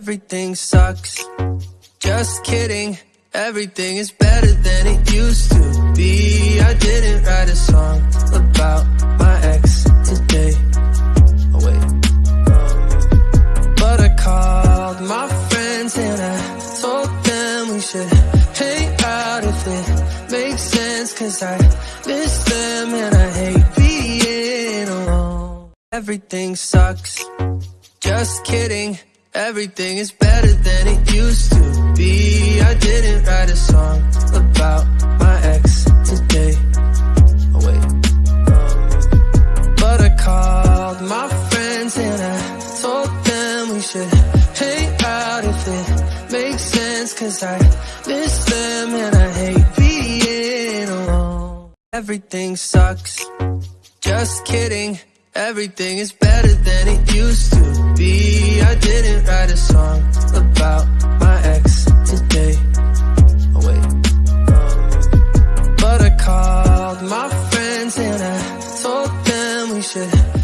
Everything sucks. Just kidding. Everything is better than it used to be. I didn't write a song about my ex today. Oh wait. Um, but I called my friends and I told them we should hang out if it makes sense. Cause I miss them and I hate being alone. Everything sucks. Just kidding. Everything is better than it used to be. I didn't write a song about my ex today. Oh wait. Um, but I called my friends and I told them we should hang out if it makes sense. Cause I miss them and I hate being alone. Everything sucks. Just kidding. Everything is better than it used to I told them we should